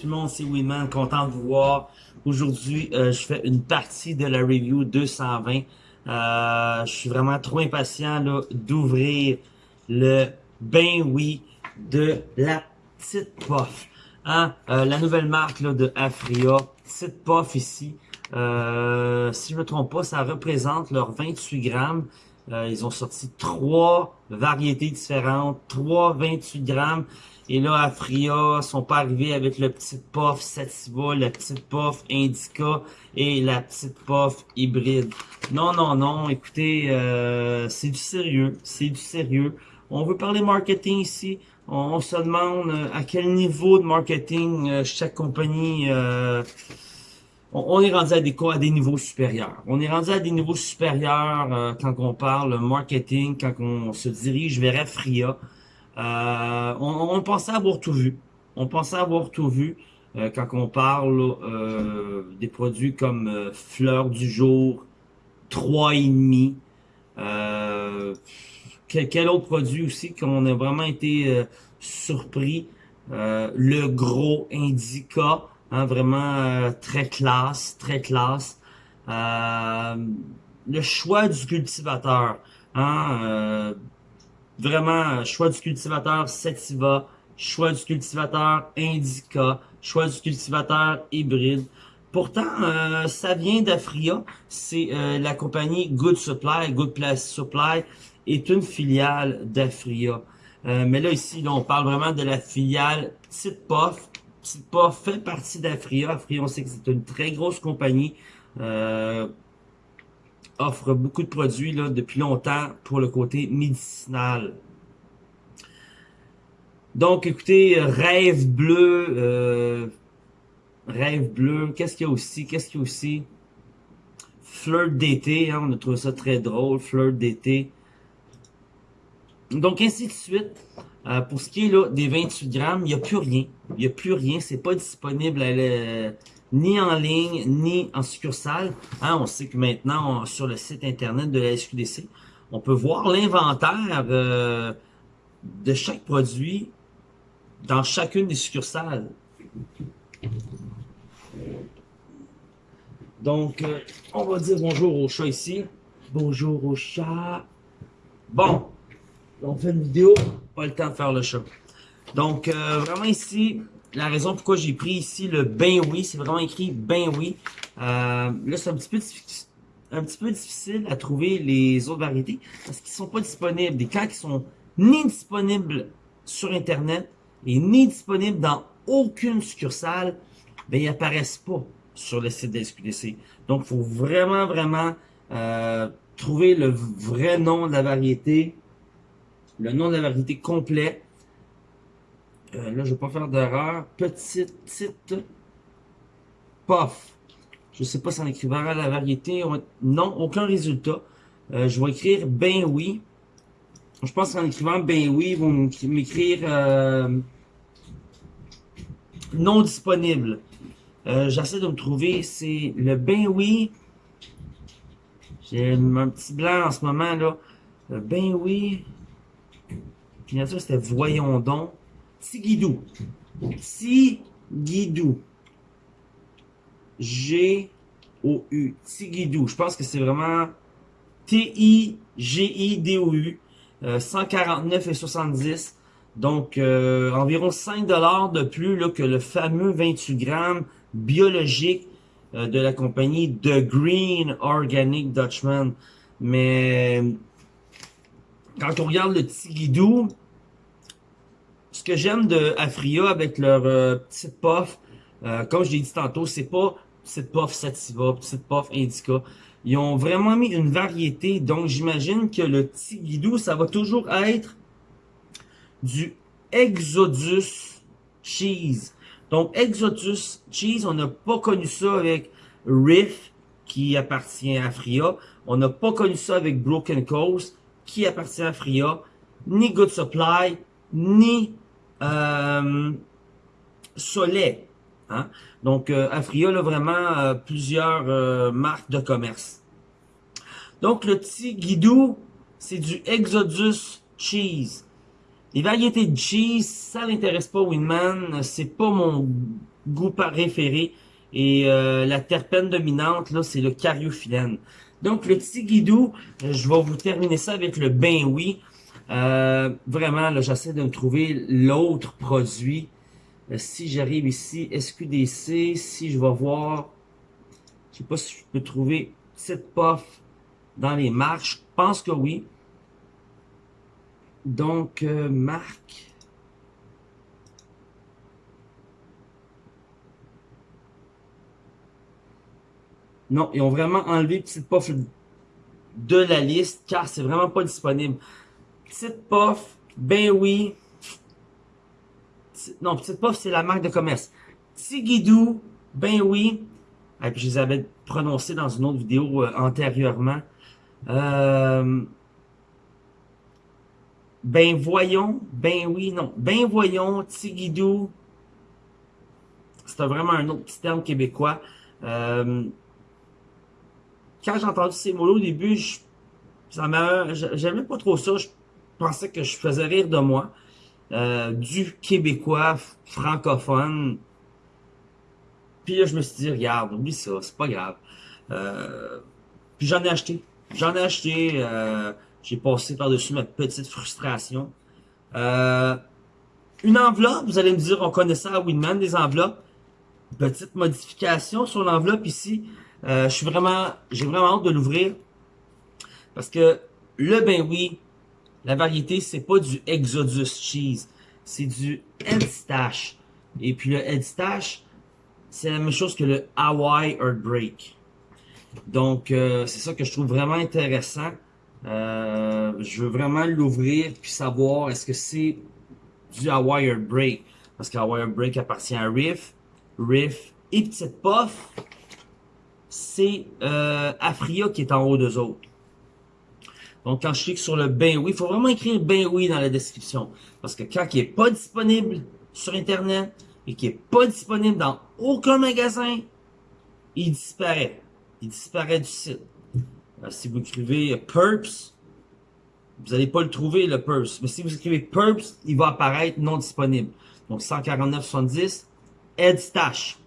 Tout le monde, c'est Winman, content de vous voir. Aujourd'hui, euh, je fais une partie de la review 220. Euh, je suis vraiment trop impatient d'ouvrir le ben oui de la petite puff. Hein? Euh, la nouvelle marque là, de Afria, petite puff ici. Euh, si je me trompe pas, ça représente leurs 28 grammes. ils ont sorti trois variétés différentes, trois 28 grammes. Et là, Afria sont pas arrivés avec le petit puff Sativa, la petite puff Indica et la petite puff hybride. Non, non, non, écoutez, euh, c'est du sérieux, c'est du sérieux. On veut parler marketing ici. On, se demande euh, à quel niveau de marketing euh, chaque compagnie... On, est rendu à des, à des niveaux supérieurs. On est rendu à des niveaux supérieurs quand on parle marketing, quand on se dirige vers Afria. Euh, on, pensait avoir tout vu. On pensait avoir tout vu euh, quand on parle euh, des produits comme Fleur du jour, 3,5. Euh, quel, quel, autre produit aussi qu'on a vraiment été surpris. le gros Indica, hein, vraiment très classe, très classe. le choix du cultivateur. Hein, Vraiment, choix du cultivateur Sativa, choix du cultivateur Indica, choix du cultivateur hybride. Pourtant, euh, ça vient d'Afria. C'est euh, la compagnie Good Supply. Good Place Supply est une filiale d'Afria. Euh, mais là, ici, on parle vraiment de la filiale Petite Puff. Petite Puff fait partie d'Afria. Afria, on sait que c'est une très grosse compagnie. Offre beaucoup de produits là, depuis longtemps pour le côté médicinal. Donc, écoutez, Rêve Bleu, euh, Rêve Bleu, qu'est-ce qu'il y a aussi? Qu'est-ce qu'il y a aussi? Flirt d'été, hein, on a trouvé ça très drôle, Flirt d'été. Donc, ainsi de suite. Euh, pour ce qui est des 28 grammes, il n'y a plus rien. Il n'y a plus rien. C'est pas disponible à ni en ligne, ni en succursale. Hein, on sait que maintenant, sur le site internet de la SQDC, on peut voir l'inventaire euh, de chaque produit dans chacune des succursales. Donc, euh, on va dire bonjour au chat ici. Bonjour au chat. Bon, on fait une vidéo, pas le temps de faire le chat. Donc, euh, vraiment ici, la raison pourquoi j'ai pris ici le ben oui, c'est vraiment écrit ben oui. Euh, là, c'est un petit peu un petit peu difficile à trouver les autres variétés parce qu'ils sont pas disponibles. Des cas qui sont ni disponibles sur Internet et ni disponibles dans aucune succursale, ben ils apparaissent pas sur le site de SQDC. Donc, faut vraiment, vraiment euh, trouver le vrai nom de la variété, le nom de la variété complet, euh, là, je vais pas faire d'erreur. Petite, petite puff. Je sais pas si en écrivant la variété. Non, aucun résultat. Euh, je vais écrire ben oui. Je pense qu'en écrivant ben oui, ils vont m'écrire euh, non disponible. J'essaie de me trouver. C'est le ben oui. J'ai un petit blanc en ce moment là. ben oui. ça c'était voyons donc. Tigidou. Tigidou. G-O-U. Tigidou. Je pense que c'est vraiment T-I-G-I-D-O-U. 149 et 70. Donc, euh, environ 5 dollars de plus là, que le fameux 28 grammes biologique euh, de la compagnie The Green Organic Dutchman. Mais quand on regarde le Tigidou, ce que j'aime de Afria avec leur euh, petite puff, euh, comme je l'ai dit tantôt, c'est pas petite puff Sativa, petite puff Indica. Ils ont vraiment mis une variété, donc j'imagine que le petit ça va toujours être du Exodus Cheese. Donc Exodus Cheese, on n'a pas connu ça avec Riff, qui appartient à Afria. On n'a pas connu ça avec Broken Coast, qui appartient à Afria. Ni Good Supply, ni euh, Soleil. Hein? Donc, euh, Afria a vraiment euh, plusieurs euh, marques de commerce. Donc, le petit guidou, c'est du Exodus Cheese. Les variétés de cheese, ça n'intéresse pas Winman. C'est pas mon goût préféré. Et euh, la terpène dominante, là, c'est le cariophyllène. Donc, le petit guidou, je vais vous terminer ça avec le ben oui. Euh, vraiment, là, j'essaie de me trouver l'autre produit. Euh, si j'arrive ici, SQDC, si je vais voir, je sais pas si je peux trouver cette puff dans les marques. Je pense que oui. Donc, euh, marque. Non, ils ont vraiment enlevé Petite Puff de la liste car c'est vraiment pas disponible. Petite Puff, ben oui. Non, Petite Puff, c'est la marque de commerce. Tigidou, ben oui. Je les avais prononcés dans une autre vidéo euh, antérieurement. Euh, ben voyons, ben oui, non. Ben voyons, Tigidou. C'est vraiment un autre petit terme québécois. Euh, quand j'ai entendu ces mots-là au début, je, j'aimais pas trop ça. Pensais que je faisais rire de moi. Euh, du québécois francophone. Puis là, je me suis dit, regarde, oublie ça, c'est pas grave. Euh, puis j'en ai acheté. J'en ai acheté. Euh, j'ai passé par-dessus ma petite frustration. une enveloppe, vous allez me dire, on connaît ça à Winman, des enveloppes. Petite modification sur l'enveloppe ici. je suis vraiment, j'ai vraiment hâte de l'ouvrir. Parce que le ben oui, la variété, c'est pas du Exodus Cheese. C'est du Headstash. Et puis le Headstash, c'est la même chose que le Hawaii Earthbreak. Donc, euh, c'est ça que je trouve vraiment intéressant. Euh, je veux vraiment l'ouvrir puis savoir est-ce que c'est du Hawaii Earthbreak. Parce que Hawaii Earthbreak appartient à Riff. Riff et Petite Puff, c'est euh, Afria qui est en haut d'eux autres. Donc, quand je clique sur le ben oui, il faut vraiment écrire ben oui dans la description. Parce que quand il n'est pas disponible sur Internet et qu'il n'est pas disponible dans aucun magasin, il disparaît. Il disparaît du site. si vous écrivez Purps, vous n'allez pas le trouver, le Purps. Mais si vous écrivez Purps, il va apparaître non disponible. Donc, 149,70. Headstash.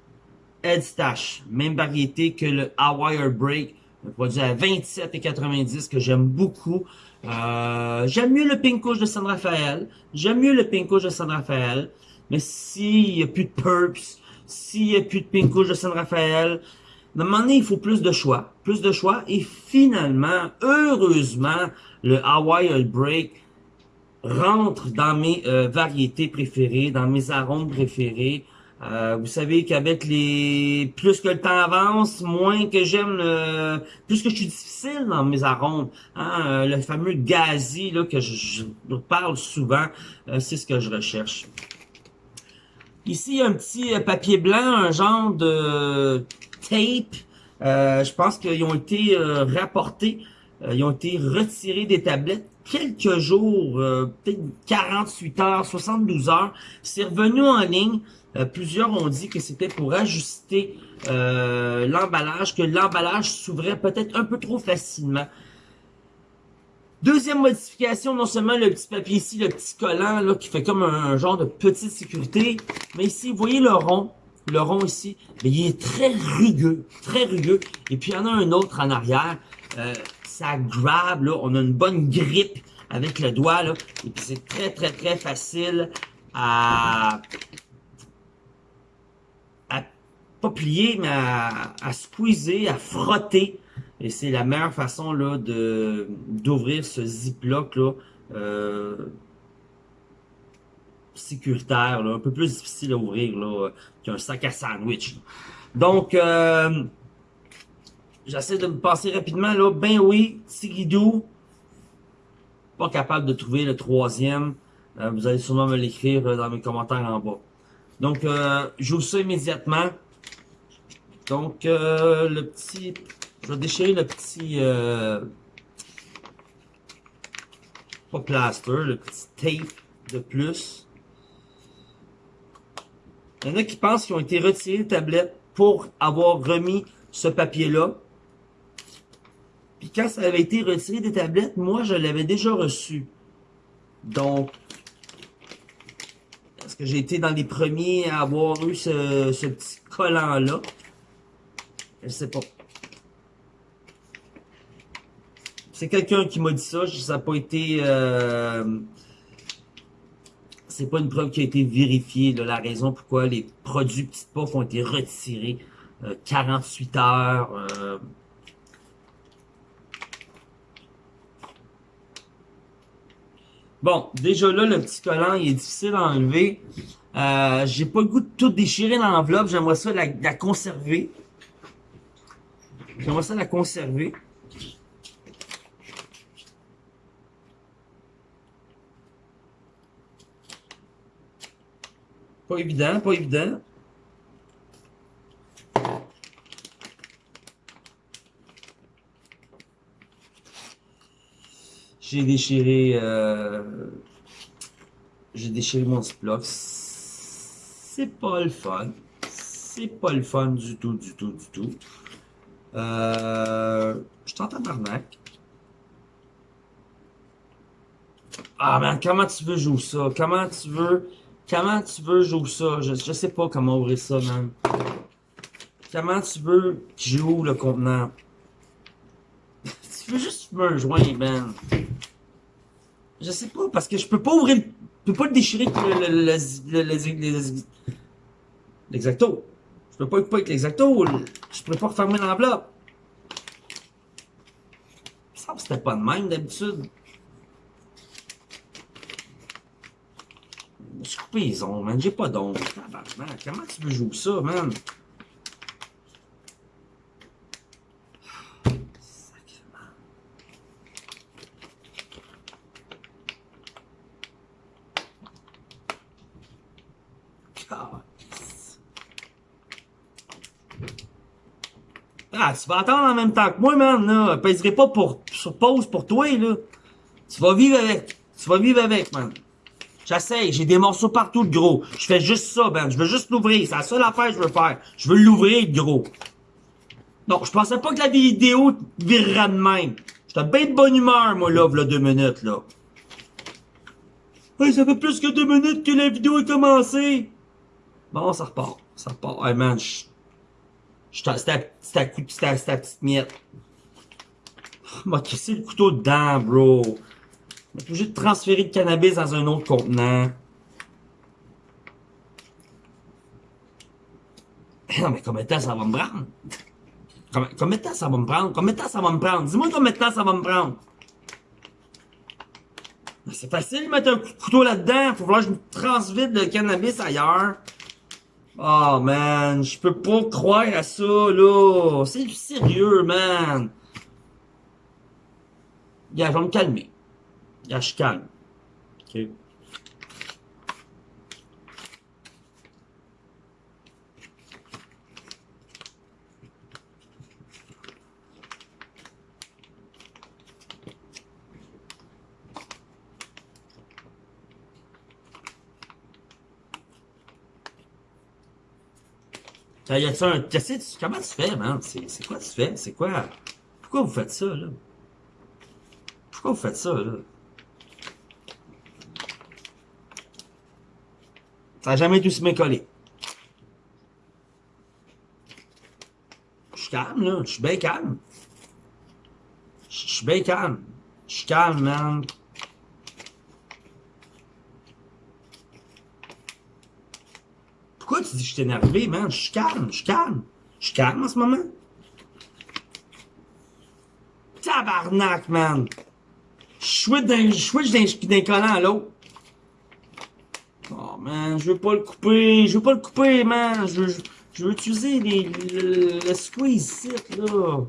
Headstash. Même variété que le Hawaii Break un produit à 27,90 que j'aime beaucoup. Euh, j'aime mieux le Pink de San Rafael. J'aime mieux le Pink de San Rafael. Mais s'il n'y a plus de Purps, s'il n'y a plus de Pink de San Rafael, à un moment donné, il faut plus de choix. Plus de choix. Et finalement, heureusement, le Hawaii Break rentre dans mes euh, variétés préférées, dans mes arômes préférés. Euh, vous savez qu'avec les plus que le temps avance, moins que j'aime plus que je suis difficile dans mes arômes. Hein, euh, le fameux gazi là que je, parle souvent, euh, c'est ce que je recherche. Ici, un petit papier blanc, un genre de tape. je pense qu'ils ont été rapportés, ils ont été retirés des tablettes quelques jours, peut-être 48 heures, 72 heures. C'est revenu en ligne. Euh, plusieurs ont dit que c'était pour ajuster euh, l'emballage, que l'emballage s'ouvrait peut-être un peu trop facilement. Deuxième modification, non seulement le petit papier ici, le petit collant là, qui fait comme un, genre de petite sécurité, mais ici, vous voyez le rond, le rond ici, il est très rugueux, très rugueux. Et puis il y en a un autre en arrière, euh, ça grab, là, on a une bonne grippe avec le doigt, là, et puis c'est très très très facile à, pas plier, mais à, à squeezer, à frotter. Et c'est la meilleure façon là de d'ouvrir ce ziploc là euh, sécuritaire, là, un peu plus difficile à ouvrir là qu'un sac à sandwich. Donc euh, j'essaie de me passer rapidement là. Ben oui, Sigidou. Pas capable de trouver le troisième. Euh, vous allez sûrement me l'écrire dans mes commentaires en bas. Donc, euh, j'ouvre ça immédiatement. Donc, euh, le petit... Je vais déchirer le petit... Euh, pas plaster, le petit tape de plus. Il y en a qui pensent qu'ils ont été retirés des tablettes pour avoir remis ce papier-là. Puis quand ça avait été retiré des tablettes, moi, je l'avais déjà reçu. Donc, Parce que j'ai été dans les premiers à avoir eu ce, ce petit collant-là? Je sais pas. C'est quelqu'un qui m'a dit ça. Ça n'a pas été... Euh, c'est pas une preuve qui a été vérifiée. La raison pourquoi les produits Petite Pof ont été retirés. 48 euh, heures. Euh, Bon, déjà là, le petit collant, il est difficile à enlever. Euh, J'ai pas le goût de tout déchirer dans l'enveloppe. J'aimerais ça la conserver. J'aimerais ça la conserver. Pas évident, pas évident. J'ai déchiré... Euh, j'ai déchiré mon Ziploc. C'est pas le fun. C'est pas le fun du tout, du tout, du tout. Euh, je t'entends tabarnak. Ah, man, comment tu veux jouer ça? Comment tu veux... Comment tu veux jouer ça? Je, je sais pas comment ouvrir ça, man. Comment tu veux que j'ouvre le contenant? tu veux juste me rejoindre, man. Je sais pas, parce que je peux pas ouvrir, je peux pas le déchirer avec le, l'exacto. Je peux pas le couper avec l'exacto. Je peux pas refermer l'enveloppe. Ça c'était pas de même d'habitude. Je suis coupé les ongles, man. J'ai pas d'ongles. Comment tu veux jouer ça, man? Ah, tu vas attendre en même temps que moi, man, là. Je pèserai pas pour, sur pause pour toi, là. Tu vas vivre avec. Tu vas vivre avec, man. J'essaye, j'ai des morceaux partout de gros. Je fais juste ça, man. Je veux juste l'ouvrir. C'est la seule affaire que je veux faire. Je veux l'ouvrir, gros. Non, je pensais pas que la vidéo virerait de même. J'étais bien de bonne humeur, moi, là, là, deux minutes, là. Hey, ça fait plus que deux minutes que la vidéo est commencée. Bon, ça repart. Ça repart. Hey, man, c'était ta petite miette. M'a cassé le couteau dedans, bro. M'a obligé de transférer le cannabis dans un autre contenant. Non, mais combien de temps ça va me prendre? Combien, de temps ça va me prendre? Combien de temps ça va me prendre? Dis-moi combien de temps ça va me prendre? C'est facile de mettre un couteau là-dedans. Faut que je me transvide le cannabis ailleurs. Oh man, je peux pas croire à ça là. C'est du sérieux, man. Gars, je vais me calmer. Gars, je calme. Ok. Y a-tu un. Comment tu fais, man? C'est quoi tu fais? C'est quoi? Pourquoi vous faites ça, là? Pourquoi vous faites ça, là? Ça n'a jamais dû se m'écoller. Je suis calme, là. Je suis bien calme. Je suis bien calme. Je suis calme, man. Que je suis man? Je suis calme, je suis calme. Je suis calme en ce moment. Tabarnak, man. Je switch d'un collant à l'autre. Oh, man, je veux pas le couper. Je veux pas le couper, man. Je veux, veux utiliser les, le, le squeeze là.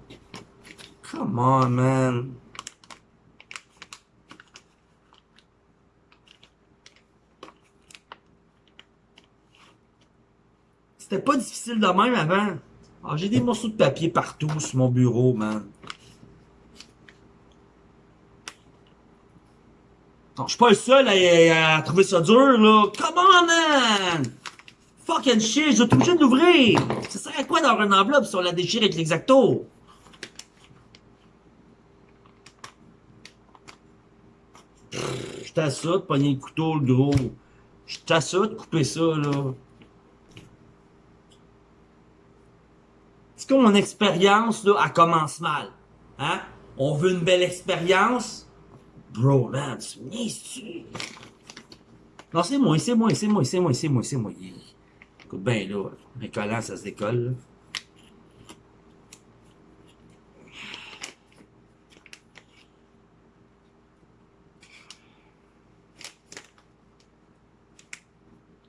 Come on, man. C'était pas difficile de même avant. Ah, j'ai des morceaux de papier partout sur mon bureau, man. Je suis pas le seul à, trouver ça dur, là. Come on, man! Fucking shit, je vais obligé de l'ouvrir. Ça sert à quoi d'avoir une enveloppe si on la déchire avec l'exacto? À ça de pogner le couteau, le gros. Je t'assure de couper ça, là. Mon expérience, là, elle commence mal. Hein? On veut une belle expérience? Bro, man, tu tu Non, c'est moi, c'est moi, c'est moi, c'est moi, c'est moi, c'est moi. Écoute bien, là, un collant, ça se décolle, là.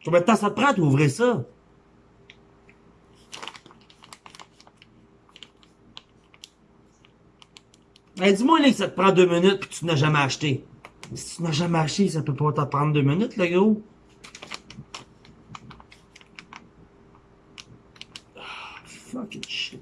Combien de temps ça te prend d'ouvrir ça? Ben, dis-moi là que ça te prend deux minutes que tu n'as jamais acheté. Si tu n'as jamais acheté, ça peut pas te prendre deux minutes, le gros. Ah, fucking shit.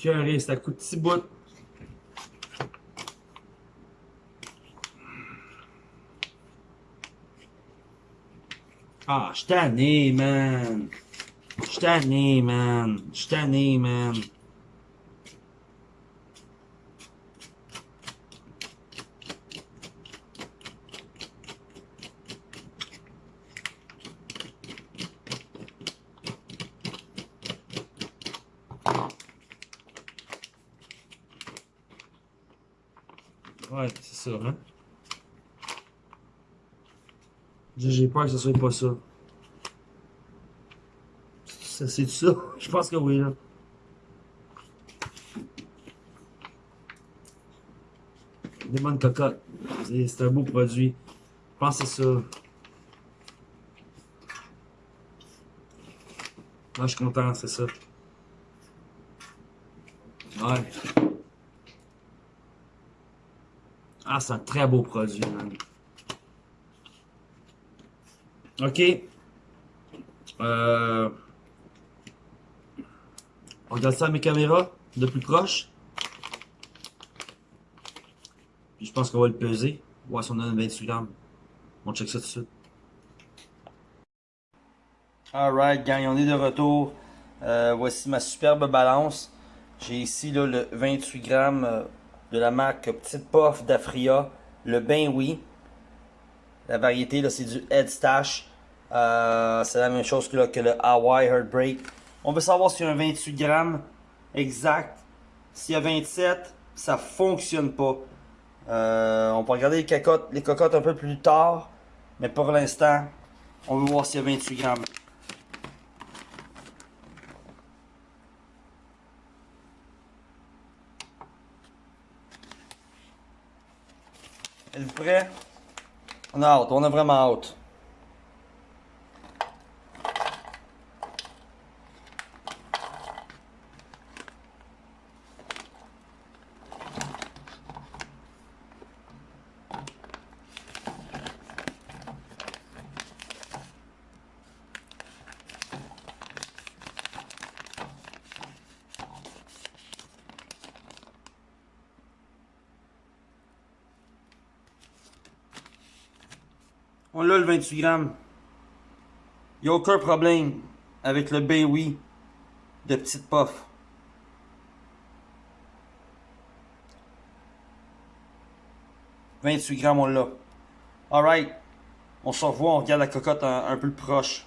Curé, ça coûte petit bout. Ah, je tanné, man. Je tanné, man. Je tanné, man. Ouais, c'est hein. J'ai peur que ce soit pas ça. Ça, c'est ça? Je pense que oui, là. Des bonnes. C'est un beau produit. Je pense que c'est ça. Moi, je suis content, c'est ça. Ouais. Ah, c'est un très beau produit, man. OK. Euh... On regarde ça à mes caméras, de plus proche. Puis je pense qu'on va le peser. Voir si on a 28 grammes. On check ça tout de suite. Alright, gang, on est de retour. Euh, voici ma superbe balance. J'ai ici le 28 grammes euh, de la marque Petite Puff d'Afria, le Ben Oui. La variété, là, c'est du Head Stash. Euh, c'est la même chose que, le Hawaii Heartbreak. On veut savoir s'il y a un 28 grammes exact. S'il y a 27, ça fonctionne pas. Euh, on peut regarder les cocottes, les cocottes un peu plus tard. Mais pour l'instant, on veut voir s'il y a 28 grammes. Êtes-vous prêt? On a hâte, on vraiment hâte. On l'a le 28 grammes. Il n'y a aucun problème avec le oui de petite puff. « 28 grammes, on l'a. Alright. On se revoit, on regarde la cocotte un, peu plus proche.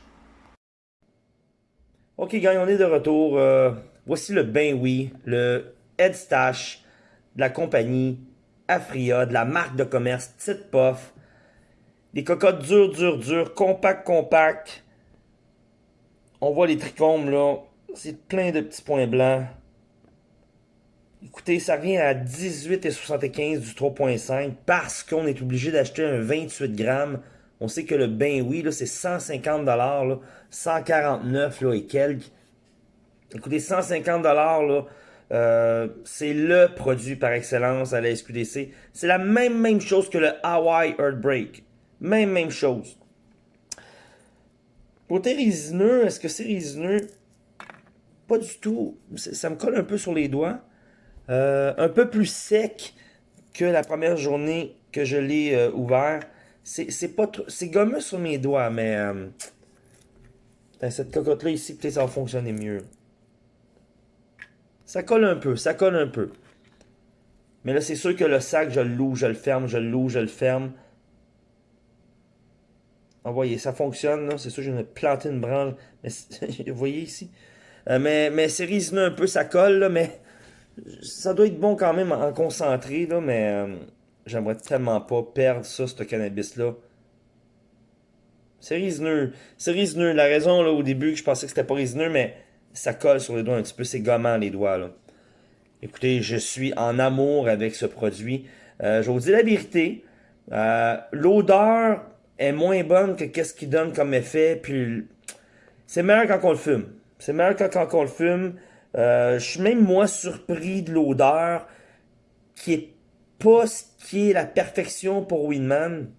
Ok, gang, on est de retour. Euh, voici le Ben Oui, le Head Stash de la compagnie Afria, de la marque de commerce Petite Puff. Des cocottes dures, dures, dures, compact, compact. On voit les trichomes là. C'est plein de petits points blancs. Écoutez, ça revient à 18,75 du 3.5 parce qu'on est obligé d'acheter un 28 grammes. On sait que le ben oui, c'est 150 là, 149 là, et quelques. Écoutez, 150 là, euh, c'est le produit par excellence à la SQDC. C'est la même, même chose que le Hawaii Earthbreak. Même, même chose. Côté résineux, est-ce que c'est résineux? Pas du tout. Ça me colle un peu sur les doigts. Euh, un peu plus sec que la première journée que je l'ai euh, ouvert. C'est pas C'est gommeux sur mes doigts, mais... cette cocotte-là ici, peut-être ça va fonctionner mieux. Ça colle un peu, ça colle un peu. Mais là, c'est sûr que le sac, je le loue, je le ferme, je le loue, je le ferme. Vous voyez, ça fonctionne, C'est sûr, je vais planter une branche. Mais, vous voyez ici? Euh, mais mais c'est résineux un peu, ça colle, là, mais ça doit être bon quand même en concentré, là, mais euh, j'aimerais tellement pas perdre ça, ce cannabis-là. C'est résineux. C'est résineux. La raison, là, au début, que je pensais que c'était pas résineux, mais ça colle sur les doigts un petit peu, c'est gommant les doigts. Là. Écoutez, je suis en amour avec ce produit. Euh, je vous dis la vérité, euh, l'odeur est moins bonne que qu'est-ce qu'il donne comme effet, puis c'est meilleur quand on le fume. C'est meilleur quand, quand on le fume. Euh, je suis même moins surpris de l'odeur qui est pas ce qui est la perfection pour Winman.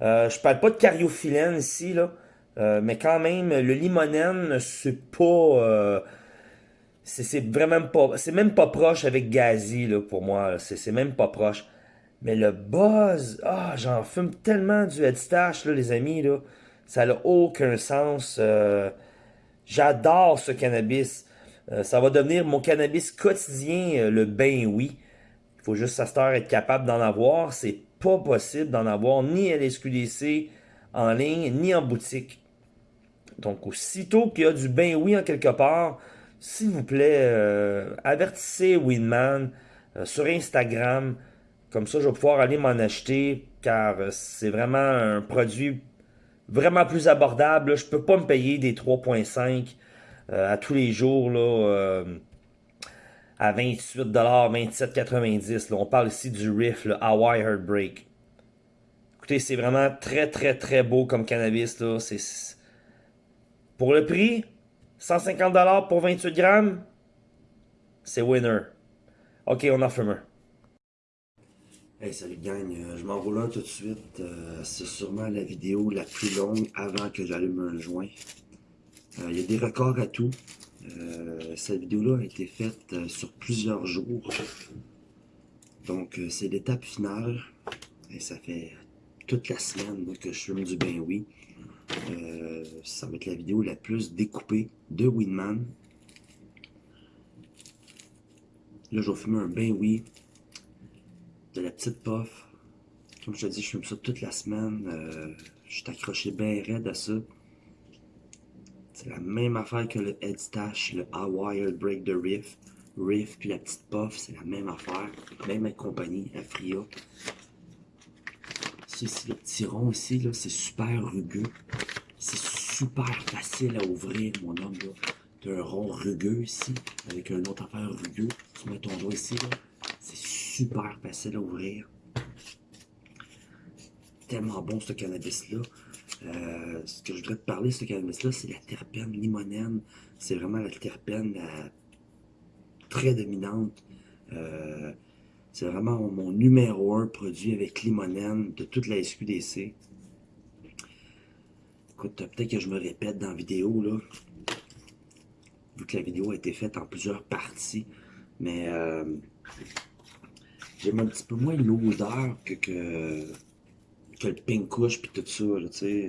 Euh, je parle pas de cariophyllène ici, là. Euh, mais quand même, le limonène, c'est pas... Euh, c'est vraiment pas... C'est même pas proche avec Gazi, pour moi. C'est même pas proche. Mais le buzz... Ah, j'en fume tellement du headstash, là, les amis, là. Ça n'a aucun sens. Euh, j'adore ce cannabis. ça va devenir mon cannabis quotidien, le ben oui. Il faut juste à cette heure être capable d'en avoir. C'est pas possible d'en avoir ni à l'SQDC en ligne, ni en boutique. Donc, aussitôt qu'il y a du ben oui en quelque part, s'il vous plaît, euh, avertissez Winman euh, sur Instagram. Comme ça, je vais pouvoir aller m'en acheter car euh, c'est vraiment un produit vraiment plus abordable. Je peux pas me payer des 3.5 à tous les jours là, à 28$, 27,90$. On parle ici du Riff, le Hawaii Heartbreak. Écoutez, c'est vraiment très très très beau comme cannabis. C'est pour le prix, 150$ pour 28 grammes, c'est winner. Ok, on en fume un. Hey, salut gang, euh, je m'enroule un tout de suite. Euh, c'est sûrement la vidéo la plus longue avant que j'allume un joint. Euh, il y a des records à tout. cette vidéo-là a été faite sur plusieurs jours. Donc, c'est l'étape finale. Et ça fait toute la semaine que je fume du ben oui. Ça va être la vidéo la plus découpée de Winman. Là, je vais fumer un bain oui, de la petite puff. Comme je te dis, je fume ça toute la semaine. Euh, je suis accroché bien raide à ça. C'est la même affaire que le Head Stash, le Hawaii Break de Riff. Riff puis la petite puff, c'est la même affaire. Même compagnie, Afria le petit rond ici, là, c'est super rugueux. C'est super facile à ouvrir, mon homme, là. T'as un rond rugueux ici, avec un autre affaire rugueux. Tu mets ton doigt ici, là. C'est super facile à ouvrir. Tellement bon, ce cannabis-là. Euh, ce que je voudrais te parler, ce cannabis-là, c'est la terpène limonène. C'est vraiment la terpène très dominante. Euh, c'est vraiment mon numéro un produit avec limonène de toute la SQDC. Écoute, peut-être que je me répète dans la vidéo, là. Vu que la vidéo a été faite en plusieurs parties. Mais euh, j'aime un petit peu moins l'odeur que, que, le pink couche puis tout ça.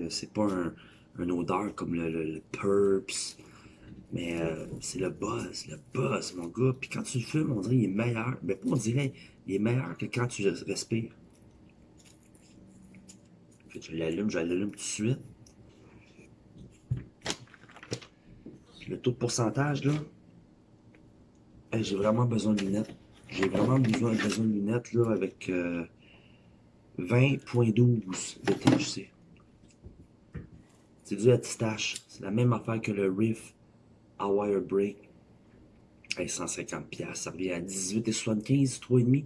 C'est pas un, une odeur comme le, le Purps mais euh, c'est le buzz, le buzz, mon gars. Puis quand tu le fumes, on dirait qu'il est meilleur. Mais pas on dirait, il est meilleur que quand tu respires. je l'allume, je l'allume tout de suite. Le taux de pourcentage, là. j'ai vraiment besoin de lunettes. J'ai vraiment besoin, besoin de lunettes, là, avec 20.12 euh, de THC. C'est du attestage. C'est la même affaire que le Riff Wire Break. 150$, ça revient à 18,75$, 3,5$.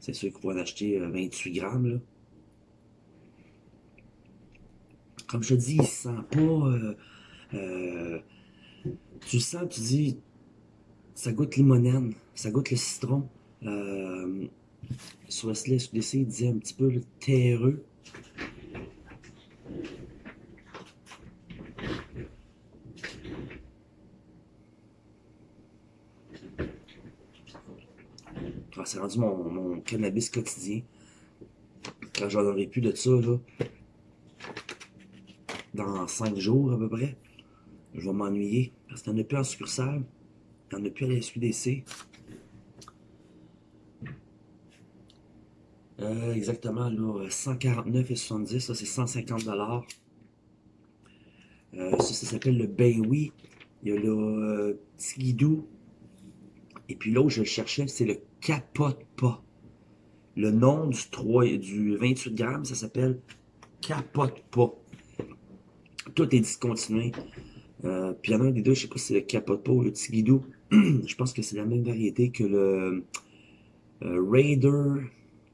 C'est sûr qu'on va en acheter 28 grammes. Là. Comme je dis, il sent pas euh, euh, Tu le sens, tu dis, ça goûte limonène, ça goûte le citron. Euh, sur Wesley SUDC, il disait un petit peu le terreux. Ah, c'est rendu mon, mon, cannabis quotidien. Quand j'en aurai plus de ça, là, dans 5 jours à peu près, je vais m'ennuyer. Parce qu'il n'y en a plus en succursale. Il n'y en a plus à la SUDC. Euh, exactement, là, 149,70, ça c'est 150 dollars. Euh, ça, ça s'appelle le Ben Oui. Il y a le euh, Tigidou. Et puis l'autre, je le cherchais, c'est le Capote Pas. Le nom du, 3, du 28 grammes, ça s'appelle Capote Pas. Tout est discontinué. Euh, puis il y en a un des deux, je sais pas si c'est le Capote Pas ou le Tigidou. je pense que c'est la même variété que le euh, Raider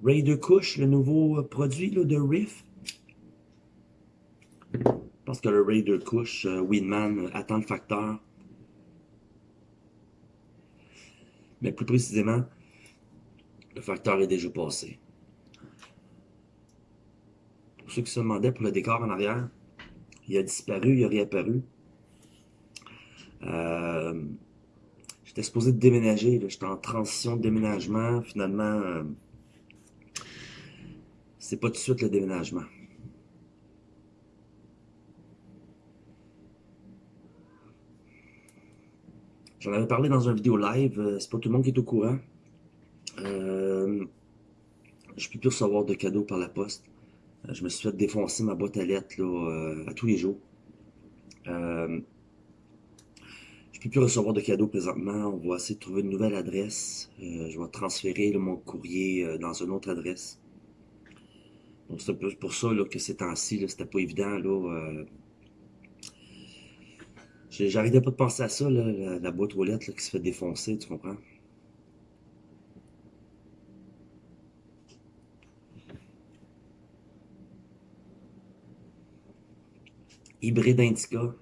Raider Kush, le nouveau produit là, de Riff? Pense que le Raider Kush, euh, Winman, euh, attend le facteur. Mais plus précisément, le facteur est déjà passé. Pour ceux qui se demandaient pour le décor en arrière, il a disparu, il a réapparu. Euh, J'étais supposé déménager, j'étais en transition de déménagement. Finalement, c'est pas tout de suite le déménagement. J'en avais parlé dans une vidéo live, euh, c'est pas tout le monde qui est au courant. Euh, je peux plus recevoir de cadeaux par la poste. Euh, je me suis fait défoncer ma boîte à lettres là, euh, à tous les jours. Euh, je peux plus recevoir de cadeaux présentement. On va essayer de trouver une nouvelle adresse. Je vais transférer mon courrier dans une autre adresse. C'est pour ça là, que ces temps-ci, c'était pas évident. Là, euh, J'arrêtais pas de penser à ça, là, la, la boîte aux lettres là, qui se fait défoncer, tu comprends? Hybride Indica.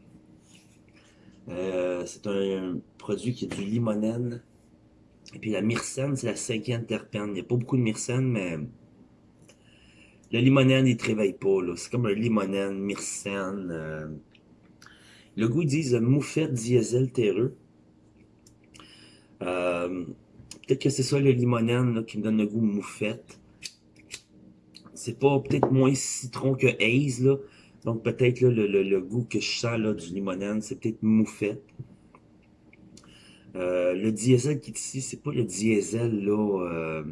Euh, c'est un, produit qui est du limonène. Et puis la myrcène, c'est la cinquième terpène. Il n'y a pas beaucoup de myrcène, mais le limonène, il ne te réveille pas. C'est comme un limonène, myrcène. euh. Le goût, ils disent euh, moufette diesel terreux. Euh, peut-être que c'est ça le limonène qui me donne le goût moufette. C'est pas peut-être moins citron que haze, là. Donc peut-être le, le- le goût que je sens là, du limonène, c'est peut-être moufette. Le diesel qui est ici, c'est pas le diesel là,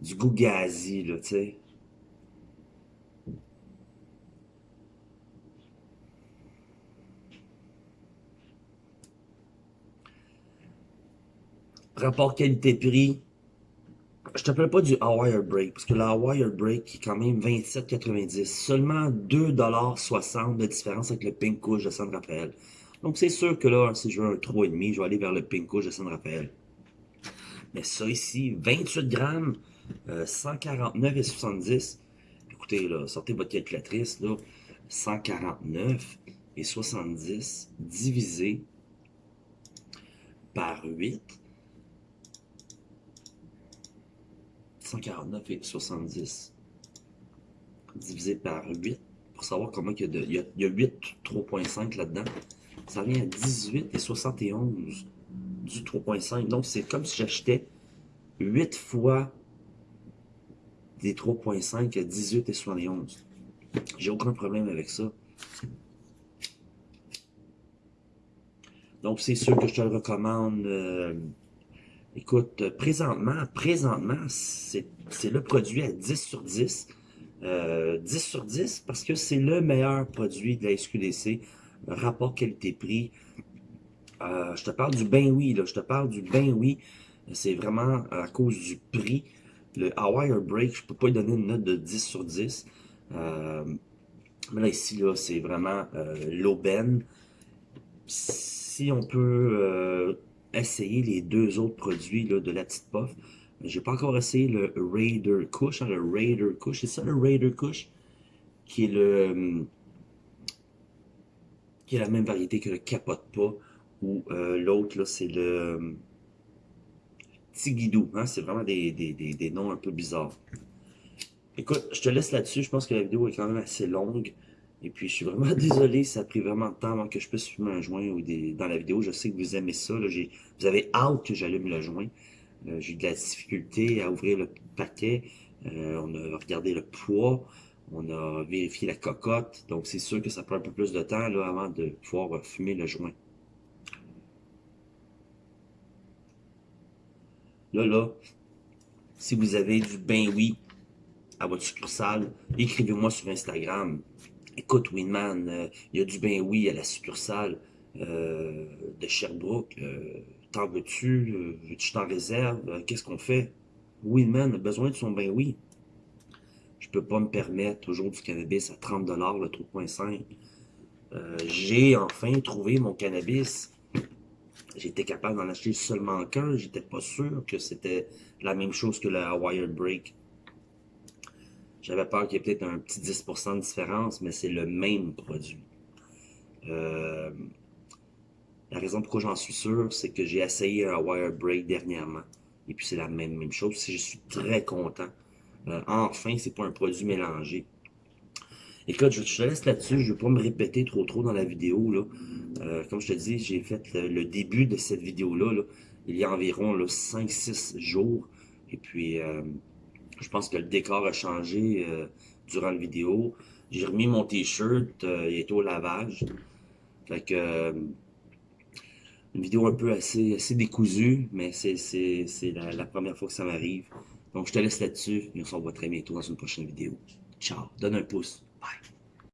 du goût gazi, là, tu sais. Rapport qualité-prix, je te parle pas du Hawaii Break, parce que le Hawaii Break est quand même 27,90. Seulement 2,60$ de différence avec le Pink Couche de San Rafael. Donc c'est sûr que là, si je veux un 3,5$, je vais aller vers le Pink Couche de San Rafael. Mais ça ici, 28 grammes, euh, 149,70. Écoutez, là, sortez votre calculatrice, là. 149 et 70 divisé par 8. 149 et 70 divisé par 8 pour savoir comment il y a, de, il y a, il y a 8 3.5 là-dedans. Ça revient à 18 et 71 du 3.5. Donc c'est comme si j'achetais 8 fois des 3.5 à 18 et 71. J'ai aucun problème avec ça. Donc c'est sûr que je te le recommande. euh, Écoute, euh, présentement, présentement, c'est le produit à 10 sur 10. Euh, 10 sur 10 parce que c'est le meilleur produit de la SQDC, rapport qualité-prix. Euh, je te parle du ben oui, là, je te parle du ben oui. C'est vraiment à cause du prix. Le Hawaii Break, je peux pas lui donner une note de 10 sur 10. Euh, mais là, ici, là, c'est vraiment euh, l'aubaine. Si on peut euh, essayer les deux autres produits là, de la petite puff, j'ai pas encore essayé le Raider Kush, hein, le Raider Kush, c'est ça le Raider Kush, qui est le, euh, qui est la même variété que le capote pas, ou euh, l'autre, là, c'est le euh, Tigidou. Hein? C'est vraiment des, des, des, des, noms un peu bizarres. Écoute, je te laisse là-dessus. Je pense que la vidéo est quand même assez longue. Et puis, je suis vraiment désolé, ça a pris vraiment de temps avant que je puisse fumer un joint ou dans la vidéo. Je sais que vous aimez ça. Là, vous avez hâte que j'allume le joint. Euh, j'ai eu de la difficulté à ouvrir le paquet. Euh, on a regardé le poids. On a vérifié la cocotte. Donc, c'est sûr que ça prend un peu plus de temps là, avant de pouvoir fumer le joint. Là, là, si vous avez du ben oui à votre succursale, écrivez-moi sur Instagram. Écoute, Winman, euh, il y a du ben oui à la succursale euh, de Sherbrooke. Euh, t'en veux-tu? Veux-tu t'en réserve? Qu'est-ce qu'on fait? Winman a besoin de son ben oui. Je peux pas me permettre toujours du cannabis à 30$ le 3.5. J'ai enfin trouvé mon cannabis J'étais capable d'en acheter seulement qu'un. J'étais pas sûr que c'était la même chose que le Wired Break. J'avais peur qu'il y ait peut-être un petit 10% de différence, mais c'est le même produit. Euh, la raison pourquoi j'en suis sûr, c'est que j'ai essayé un Wired Break dernièrement. Et puis c'est la même, même chose. Je suis très content. Euh, enfin, c'est pas un produit mélangé. Écoute, je te laisse là-dessus. Je ne vais pas me répéter trop trop dans la vidéo. Là. Euh, comme je te dis, j'ai fait le, début de cette vidéo-là il y a environ 5-6 jours. Et puis, euh, je pense que le décor a changé euh, durant la vidéo. J'ai remis mon t-shirt, il est au lavage. Fait que, une vidéo un peu assez, décousue, mais c'est la première fois que ça m'arrive. Donc, je te laisse là-dessus et on se revoit très bientôt dans une prochaine vidéo. Ciao, donne un pouce. Bye.